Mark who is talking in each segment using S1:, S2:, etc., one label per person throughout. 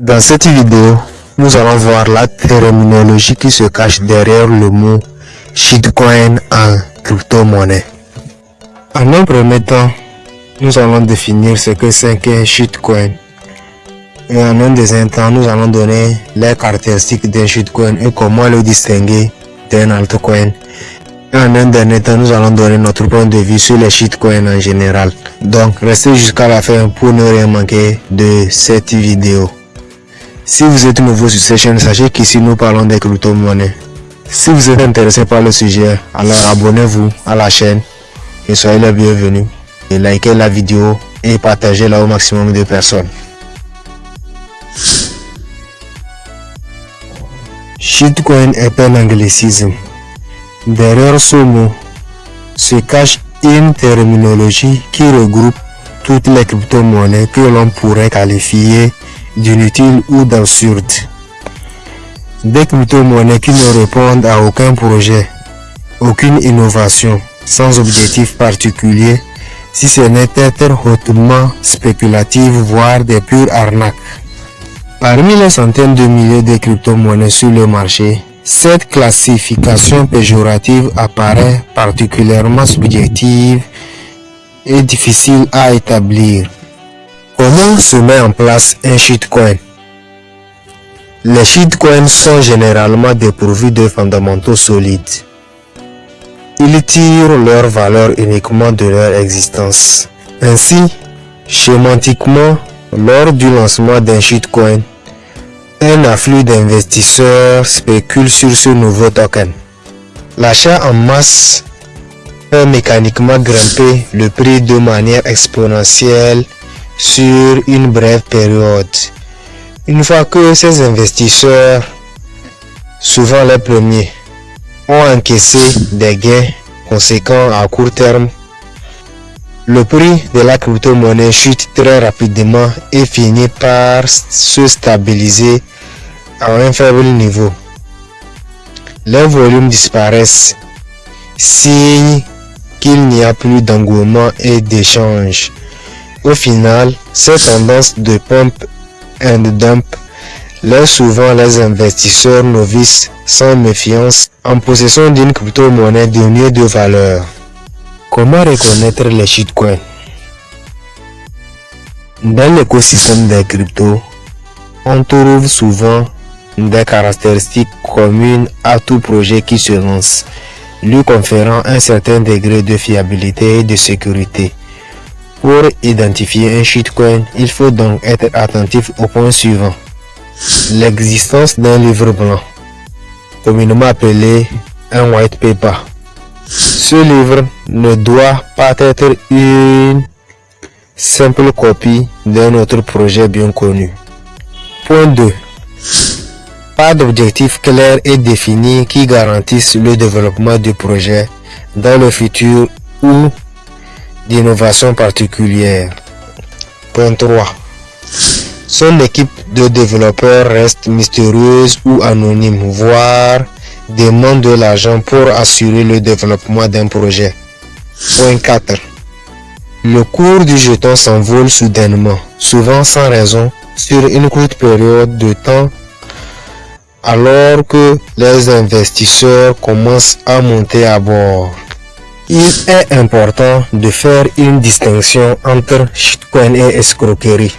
S1: Dans cette vidéo, nous allons voir la terminologie qui se cache derrière le mot shitcoin en crypto-monnaie. En un premier temps, nous allons définir ce que c'est qu'un shitcoin. Et en un deuxième temps, nous allons donner les caractéristiques d'un shitcoin et comment le distinguer d'un altcoin. Et en un dernier temps, nous allons donner notre point de vue sur les shitcoins en général. Donc, restez jusqu'à la fin pour ne rien manquer de cette vidéo. Si vous êtes nouveau sur cette chaîne, sachez qu'ici nous parlons des crypto-monnaies. Si vous êtes intéressé par le sujet, alors abonnez-vous à la chaîne et soyez les bienvenus. Et likez la vidéo et partagez-la au maximum de personnes. Shitcoin est un anglicisme. Derrière ce mot se cache une terminologie qui regroupe toutes les crypto-monnaies que l'on pourrait qualifier d'inutile ou d'absurde. Des crypto-monnaies qui ne répondent à aucun projet, aucune innovation, sans objectif particulier, si ce n'est être hautement spéculatif, voire des pures arnaques. Parmi les centaines de milliers de crypto-monnaies sur le marché, cette classification péjorative apparaît particulièrement subjective et difficile à établir. Comment se met en place un shitcoin? Les shitcoins sont généralement dépourvus de fondamentaux solides. Ils tirent leur valeur uniquement de leur existence. Ainsi, schématiquement, lors du lancement d'un shitcoin, un afflux d'investisseurs spécule sur ce nouveau token. L'achat en masse peut mécaniquement grimper le prix de manière exponentielle sur une brève période. Une fois que ces investisseurs, souvent les premiers, ont encaissé des gains conséquents à court terme, le prix de la crypto-monnaie chute très rapidement et finit par se stabiliser à un faible niveau. Les volumes disparaissent, signe qu'il n'y a plus d'engouement et d'échange. Au final, cette tendance de pump and dump laisse souvent les investisseurs novices sans méfiance en possession d'une crypto-monnaie mieux de valeur. Comment reconnaître les shitcoins? Dans l'écosystème des cryptos, on trouve souvent des caractéristiques communes à tout projet qui se lance, lui conférant un certain degré de fiabilité et de sécurité. Pour identifier un shitcoin, il faut donc être attentif au point suivant. L'existence d'un livre blanc, communément appelé un white paper. Ce livre ne doit pas être une simple copie d'un autre projet bien connu. Point 2. Pas d'objectif clair et défini qui garantisse le développement du projet dans le futur ou d'innovation particulière. Point 3. Son équipe de développeurs reste mystérieuse ou anonyme, voire demande de l'argent pour assurer le développement d'un projet. Point 4. Le cours du jeton s'envole soudainement, souvent sans raison, sur une courte période de temps, alors que les investisseurs commencent à monter à bord. Il est important de faire une distinction entre shitcoin et escroquerie.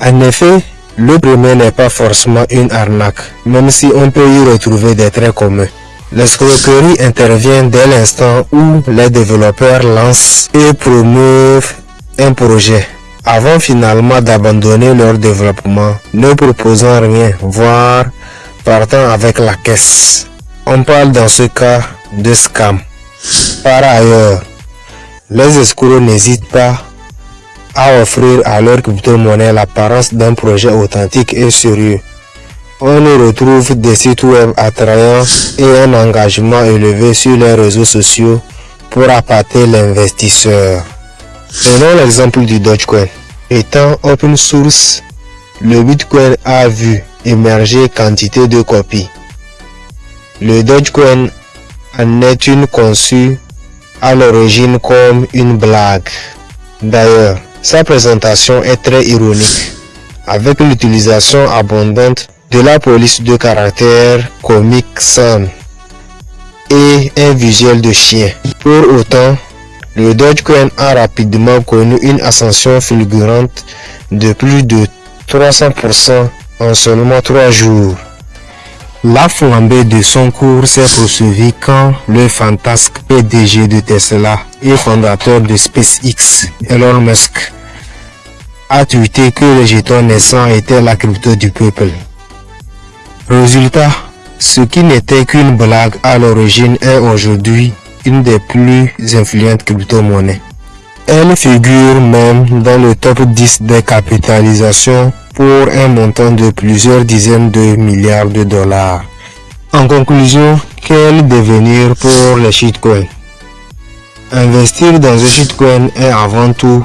S1: En effet, le premier n'est pas forcément une arnaque, même si on peut y retrouver des traits communs. L'escroquerie intervient dès l'instant où les développeurs lancent et promeuvent un projet, avant finalement d'abandonner leur développement, ne proposant rien, voire partant avec la caisse. On parle dans ce cas de scam. Par ailleurs, les escrocs n'hésitent pas à offrir à leur crypto-monnaie l'apparence d'un projet authentique et sérieux. On y retrouve des sites web attrayants et un engagement élevé sur les réseaux sociaux pour appâter l'investisseur. Prenons l'exemple du Dogecoin. Étant open source, le Bitcoin a vu émerger quantité de copies. Le Dogecoin en est une conçue à l'origine comme une blague. D'ailleurs, sa présentation est très ironique. avec l'utilisation abondante de la police de caractère comique Sun et un visuel de chien. Pour autant, le Dogecoin a rapidement connu une ascension fulgurante de plus de 300% en seulement 3 jours. La flambée de son cours s'est poursuivie quand le fantasque PDG de Tesla et fondateur de SpaceX, Elon Musk, a tweeté que le jeton naissant était la crypto du peuple. Résultat, ce qui n'était qu'une blague à l'origine est aujourd'hui une des plus influentes crypto-monnaies. Elle figure même dans le top 10 des capitalisations pour un montant de plusieurs dizaines de milliards de dollars. En conclusion, quel devenir pour les shitcoins? Investir dans un shitcoin est avant tout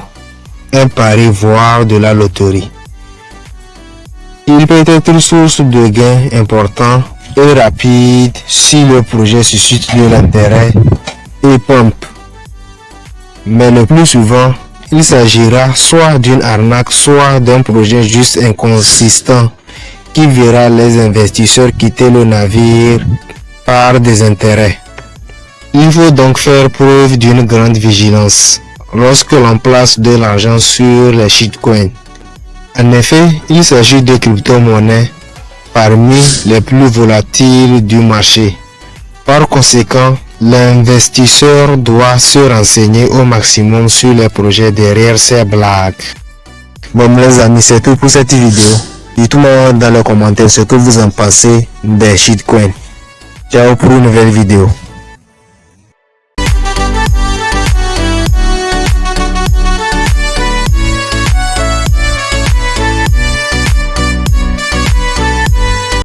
S1: un pari voire de la loterie. Il peut être une source de gains important et rapide si le projet suscite de l'intérêt et pompe. Mais le plus souvent, il s'agira soit d'une arnaque, soit d'un projet juste inconsistant qui verra les investisseurs quitter le navire par des intérêts. Il faut donc faire preuve d'une grande vigilance lorsque l'on place de l'argent sur les shitcoins. En effet, il s'agit de crypto-monnaies parmi les plus volatiles du marché. Par conséquent, L'investisseur doit se renseigner au maximum sur les projets derrière ces blagues. Bon les amis, c'est tout pour cette vidéo. Dites-moi dans les commentaires ce que vous en pensez des shitcoins. Ciao pour une nouvelle vidéo.